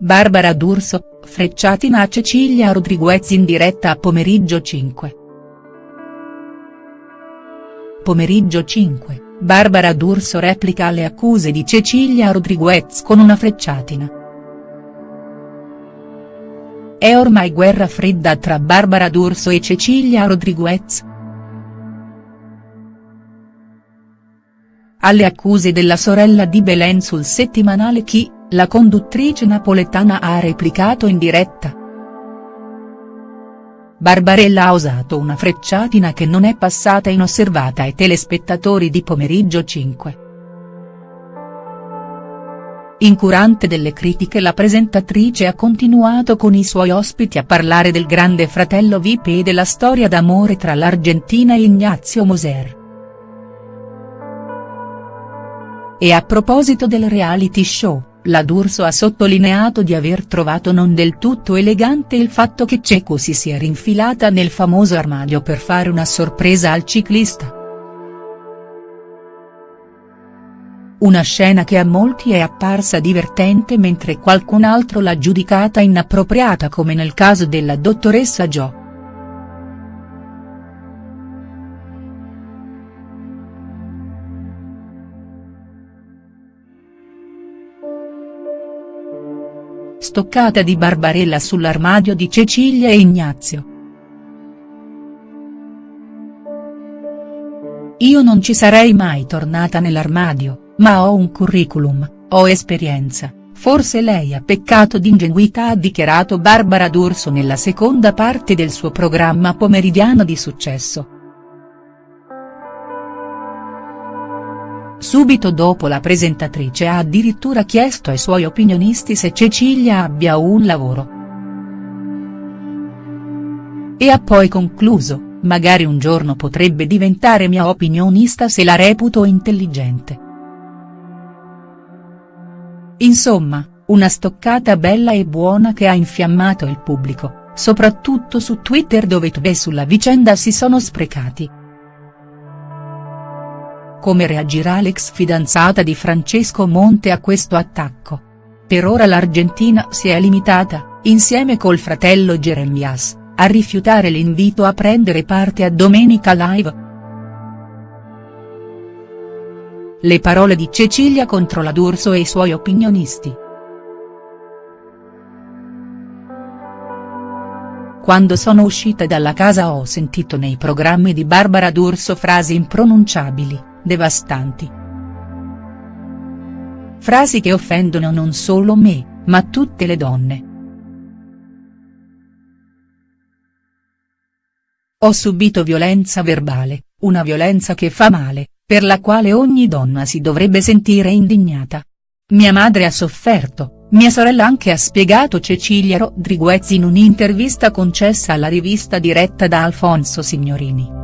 Barbara D'Urso, frecciatina a Cecilia Rodriguez in diretta a Pomeriggio 5. Pomeriggio 5, Barbara D'Urso replica alle accuse di Cecilia Rodriguez con una frecciatina. È ormai guerra fredda tra Barbara D'Urso e Cecilia Rodriguez?. Alle accuse della sorella di Belen sul settimanale Chi, la conduttrice napoletana ha replicato in diretta. Barbarella ha usato una frecciatina che non è passata inosservata ai telespettatori di Pomeriggio 5. Incurante delle critiche la presentatrice ha continuato con i suoi ospiti a parlare del grande fratello VIP e della storia d'amore tra l'Argentina e Ignazio Moser. E a proposito del reality show, la D'Urso ha sottolineato di aver trovato non del tutto elegante il fatto che Ceco si sia rinfilata nel famoso armadio per fare una sorpresa al ciclista. Una scena che a molti è apparsa divertente mentre qualcun altro l'ha giudicata inappropriata come nel caso della dottoressa Jo. Stoccata di Barbarella sull'armadio di Cecilia e Ignazio. Io non ci sarei mai tornata nell'armadio, ma ho un curriculum, ho esperienza, forse lei ha peccato d'ingenuità ha dichiarato Barbara D'Urso nella seconda parte del suo programma pomeridiano di successo. Subito dopo la presentatrice ha addirittura chiesto ai suoi opinionisti se Cecilia abbia un lavoro. E ha poi concluso, magari un giorno potrebbe diventare mia opinionista se la reputo intelligente. Insomma, una stoccata bella e buona che ha infiammato il pubblico, soprattutto su Twitter dove Tve sulla vicenda si sono sprecati. Come reagirà l'ex fidanzata di Francesco Monte a questo attacco? Per ora l'Argentina si è limitata, insieme col fratello Jeremias, a rifiutare l'invito a prendere parte a Domenica Live. Le parole di Cecilia contro la D'Urso e i suoi opinionisti. Quando sono uscita dalla casa ho sentito nei programmi di Barbara D'Urso frasi impronunciabili, devastanti. Frasi che offendono non solo me, ma tutte le donne. Ho subito violenza verbale, una violenza che fa male, per la quale ogni donna si dovrebbe sentire indignata. Mia madre ha sofferto, mia sorella anche ha spiegato Cecilia Rodriguez in un'intervista concessa alla rivista diretta da Alfonso Signorini.